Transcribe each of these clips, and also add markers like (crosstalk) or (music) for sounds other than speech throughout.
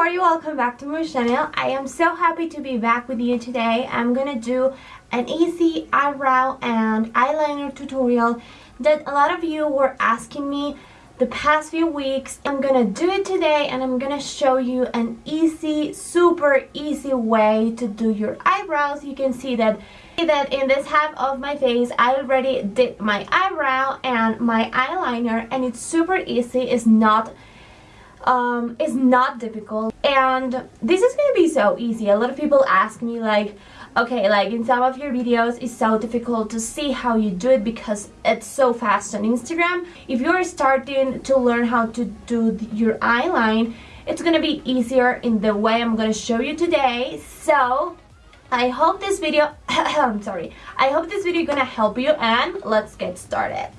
everybody, welcome back to my channel. I am so happy to be back with you today. I'm gonna do an easy eyebrow and eyeliner tutorial that a lot of you were asking me the past few weeks. I'm gonna do it today and I'm gonna show you an easy, super easy way to do your eyebrows. You can see that that in this half of my face I already did my eyebrow and my eyeliner and it's super easy. It's not um, is not difficult. And this is gonna be so easy. A lot of people ask me like okay like in some of your videos it's so difficult to see how you do it because it's so fast on Instagram. If you're starting to learn how to do your eyeline it's gonna be easier in the way I'm gonna show you today. So I hope this video (coughs) I'm sorry. I hope this video gonna help you and let's get started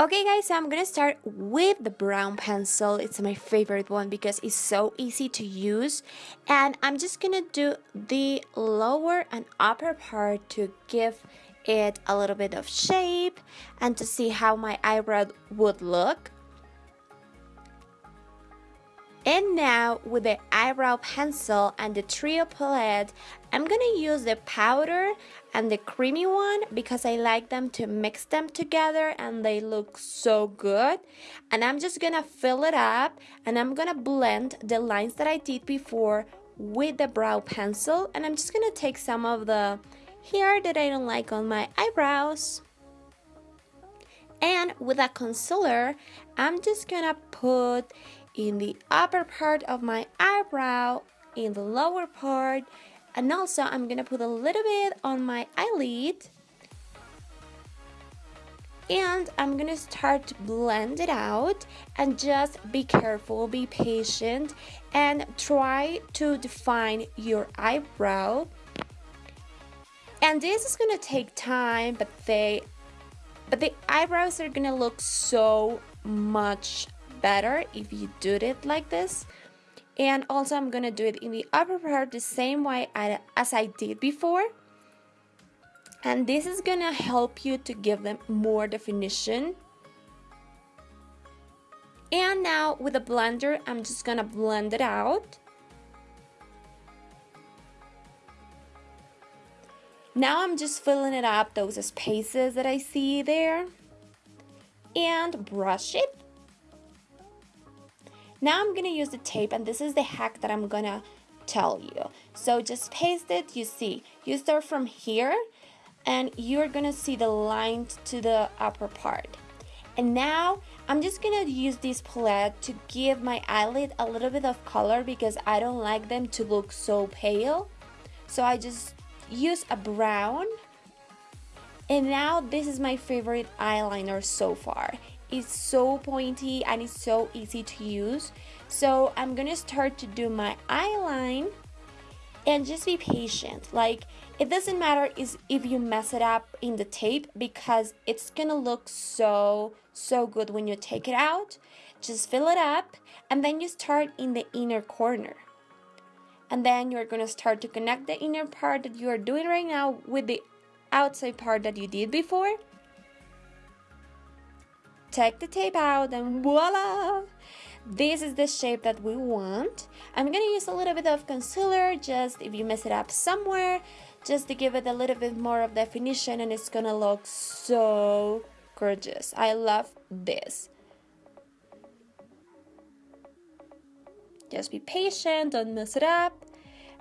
Okay guys, so I'm gonna start with the brown pencil. It's my favorite one because it's so easy to use. And I'm just gonna do the lower and upper part to give it a little bit of shape and to see how my eyebrow would look. And now with the eyebrow pencil and the trio palette, I'm gonna use the powder and the creamy one because I like them to mix them together and they look so good. And I'm just gonna fill it up and I'm gonna blend the lines that I did before with the brow pencil and I'm just gonna take some of the hair that I don't like on my eyebrows. And with a concealer, I'm just gonna put in the upper part of my eyebrow, in the lower part, and also I'm gonna put a little bit on my eyelid. And I'm gonna start to blend it out and just be careful be patient and try to define your eyebrow. And this is gonna take time but they but the eyebrows are gonna look so much better if you do it like this. And also I'm gonna do it in the upper part the same way as I did before. And this is gonna help you to give them more definition. And now with a blender I'm just gonna blend it out. Now I'm just filling it up those spaces that I see there. And brush it now I'm gonna use the tape and this is the hack that I'm gonna tell you. So just paste it, you see, you start from here and you're gonna see the line to the upper part. And now I'm just gonna use this palette to give my eyelid a little bit of color because I don't like them to look so pale. So I just use a brown. And now this is my favorite eyeliner so far is so pointy and it's so easy to use. So I'm gonna start to do my eyeline and just be patient. Like it doesn't matter is if you mess it up in the tape because it's gonna look so so good when you take it out. Just fill it up and then you start in the inner corner. And then you're gonna start to connect the inner part that you are doing right now with the outside part that you did before take the tape out and voila! This is the shape that we want. I'm gonna use a little bit of concealer just if you mess it up somewhere just to give it a little bit more of definition and it's gonna look so gorgeous. I love this. Just be patient don't mess it up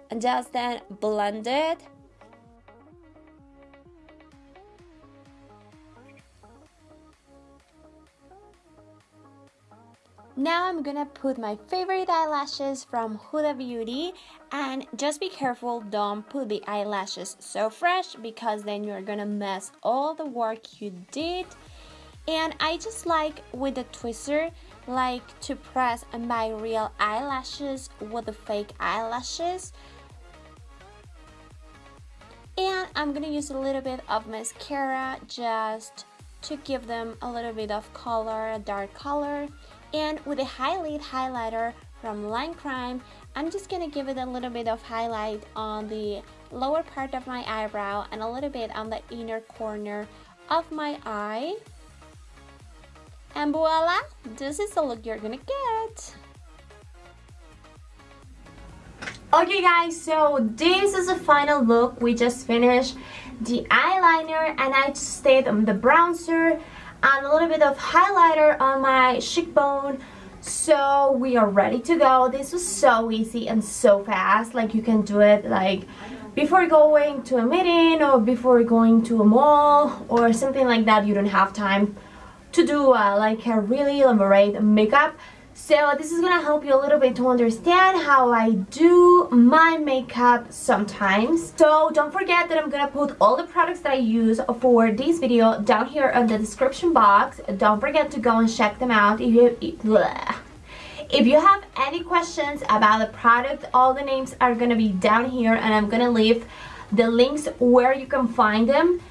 and just then blend it Now I'm gonna put my favorite eyelashes from Huda Beauty. And just be careful don't put the eyelashes so fresh because then you're gonna mess all the work you did. And I just like with the twister like to press my real eyelashes with the fake eyelashes. And I'm gonna use a little bit of mascara just to give them a little bit of color, a dark color and with a highlight highlighter from Lime Crime, I'm just gonna give it a little bit of highlight on the lower part of my eyebrow and a little bit on the inner corner of my eye. And voila, this is the look you're gonna get. Okay guys, so this is the final look. We just finished the eyeliner and I just stayed on the bronzer and a little bit of highlighter on my cheekbone. So we are ready to go. This was so easy and so fast. Like you can do it like before going to a meeting or before going to a mall or something like that. You don't have time to do uh, like a really elaborate makeup. So this is gonna help you a little bit to understand how I do my makeup sometimes. So don't forget that I'm gonna put all the products that I use for this video down here in the description box. Don't forget to go and check them out. If you, if you have any questions about the product, all the names are gonna be down here and I'm gonna leave the links where you can find them.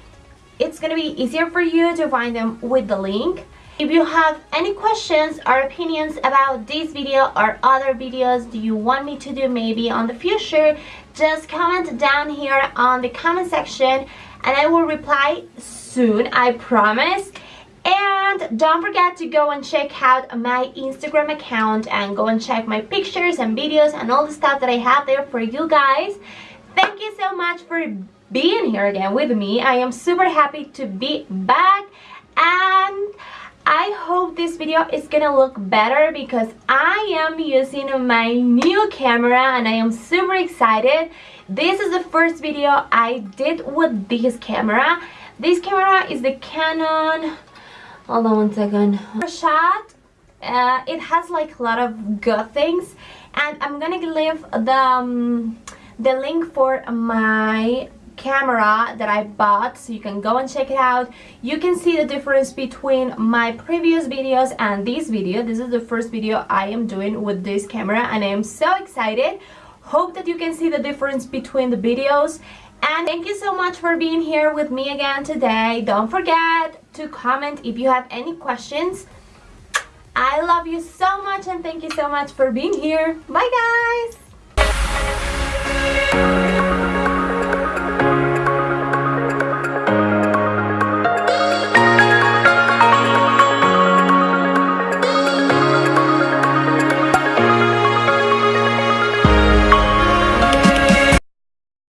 It's gonna be easier for you to find them with the link. If you have any questions or opinions about this video or other videos do you want me to do maybe on the future, just comment down here on the comment section and I will reply soon, I promise. And don't forget to go and check out my Instagram account and go and check my pictures and videos and all the stuff that I have there for you guys. Thank you so much for being here again with me. I am super happy to be back and I hope this video is gonna look better because I am using my new camera and I am super excited. This is the first video I did with this camera. This camera is the Canon, hold on one second, shot. Uh, it has like a lot of good things and I'm gonna leave the, um, the link for my camera that I bought so you can go and check it out. You can see the difference between my previous videos and this video. This is the first video I am doing with this camera and I am so excited. Hope that you can see the difference between the videos. And thank you so much for being here with me again today. Don't forget to comment if you have any questions. I love you so much and thank you so much for being here. Bye guys